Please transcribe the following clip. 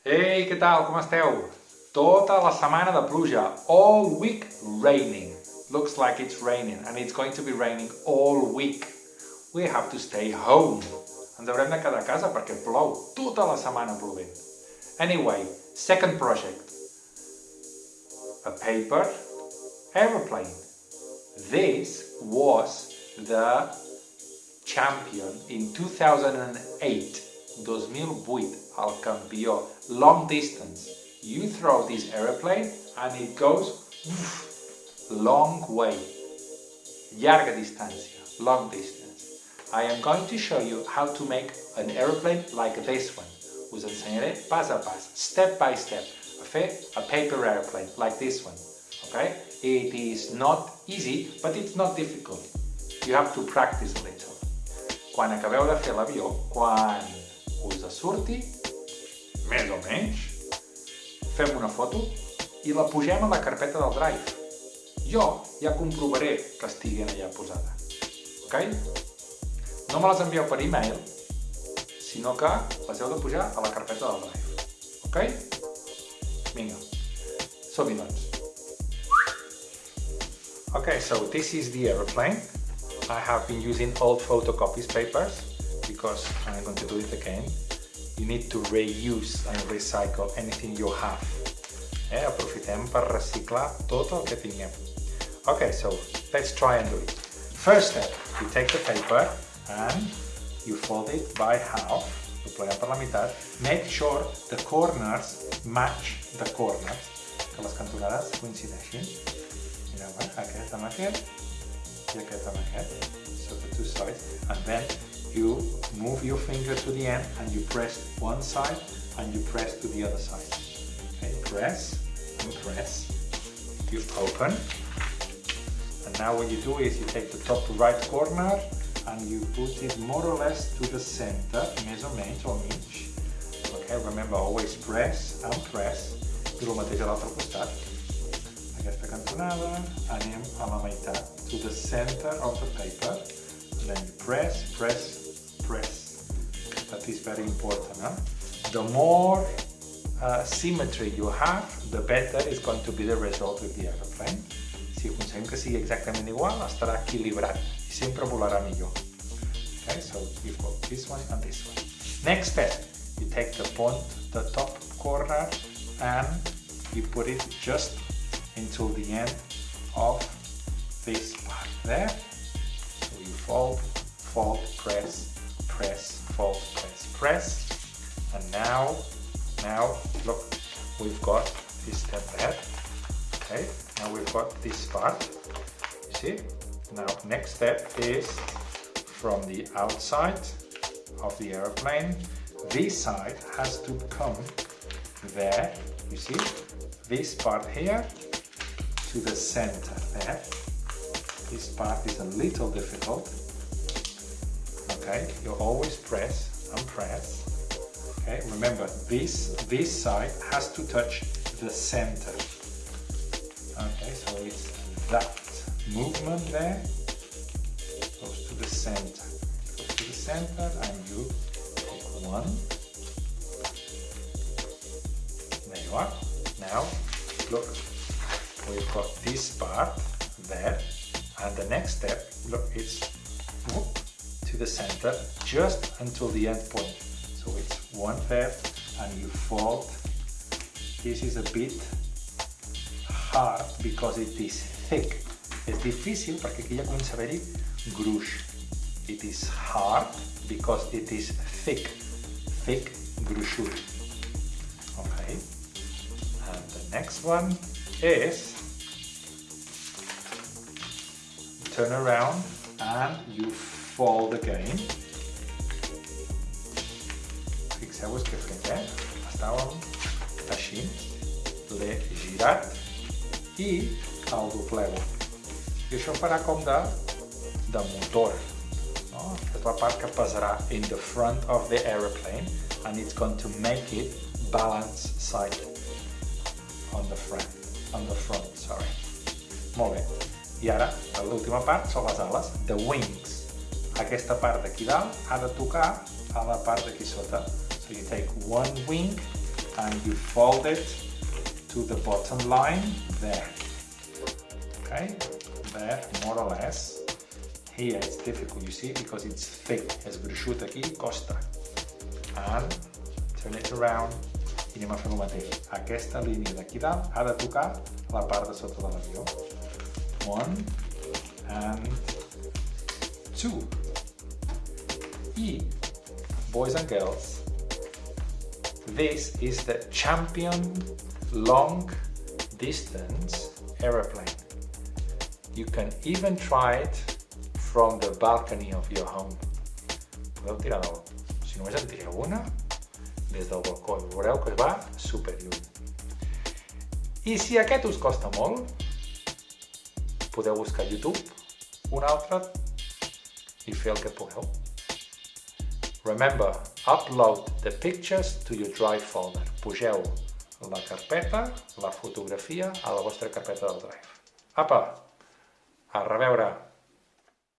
Ei, què tal? Com esteu? Tota la setmana de pluja. All week raining. Looks like it's raining and it's going to be raining all week. We have to stay home. Ens haurem de quedar a casa perquè plou tota la setmana plovent. Anyway, second project. A paper aeroplane. This was the champion in 2008. 2008, al campió. Long distance. You throw this aeroplane and it goes long way. Llarga distància. Long distance. I am going to show you how to make an aeroplane like this one. Us ensenyaré pas a pas, step by step, a fer a paper airplane like this one. Okay? It is not easy, but it's not difficult. You have to practice a little. Quan acabeu de fer l'avió, quan us surti, més o menys, fem una foto i la pugem a la carpeta del Drive. Jo ja comprovaré que estigui allà posada. Ok? No me les envieu per e-mail, sinó que les heu de pujar a la carpeta del Drive. Ok? Vinga, som-hi doncs. Okay, so this is the aeroplane. I have been using old photocopies papers because I'm going to do it again. You need to reuse and recycle anything you have. Eh? Aprofitem per reciclar tot el que tinguem. Okay, so let's try and do it. First step, you take the paper and you fold it by half, lo pleguem per la meitat. Make sure the corners match the corners, que les cantonades coincideixin. Mireu, eh? aquest amb aquest i aquest amb aquest. So the two sides. And then you move your finger to the end and you press one side and you press to the other side. Okay, press and press. You open. And now what you do is you take the top right corner and you put it more or less to the center, més o menys, o mig. Okay, remember always press and press. I el mateix a l'altre costat. Aquesta cantonada, anem a la meitat, to the center of the paper. And then you press, press, press. That is very important. Huh? The more uh, symmetry you have, the better is going to be the result with the aeroplane. Si aconseguim que sigui exactament igual, estarà equilibrat i sempre volarà millor. Okay, so you've got this one and this one. Next step, you take the point, the top corner, and you put it just until the end of this part there. So you fold, fold, press, press, fold, press, press. And now, now, look, we've got this step there. Okay, now we've got this part. You see? Now, next step is from the outside of the aeroplane. This side has to come there, you see? This part here to the center there. This part is a little difficult. You always press and press. Okay, remember this this side has to touch the center. Okay, so it's that movement there goes to the center. Goes to the center and you take one. There you are. Now look we've got this part there and the next step look it's whoop, to the center just until the end point. So it's one there and you fold. This is a bit hard because it is thick. És difícil perquè aquí ja comença a haver-hi gruix. It is hard because it is thick. Thick gruixut okay. And the next one is turn around and you fold again. Fixeu-vos què he fet, eh? Estàvem així, l'he girat i el dobleu. I això farà com de, de motor. No? És la part que pesarà in the front of the aeroplane and it's going to make it balance side on the front, on the front, sorry. Molt bé. I ara, l'última part són les ales, the wings. Aquesta part d'aquí dalt ha de tocar a la part d'aquí sota. So you take one wing and you fold it to the bottom line there. Okay, there more or less. Here it's difficult, you see, because it's thick. És gruixut aquí, costa. And turn it around i anem a fer el mateix. Aquesta línia d'aquí dalt ha de tocar la part de sota de l'avió. One and two. I, boys and girls, this is the champion long distance aeroplane. You can even try it from the balcony of your home. Podeu tirar del... Si només en tireu una, des del balcó, i veureu que va super lluny. I si aquest us costa molt, podeu buscar a YouTube un altre i fer el que pugueu. Remember, upload the pictures to your Drive folder. Pugeu la carpeta, la fotografia, a la vostra carpeta del Drive. Apa! A reveure!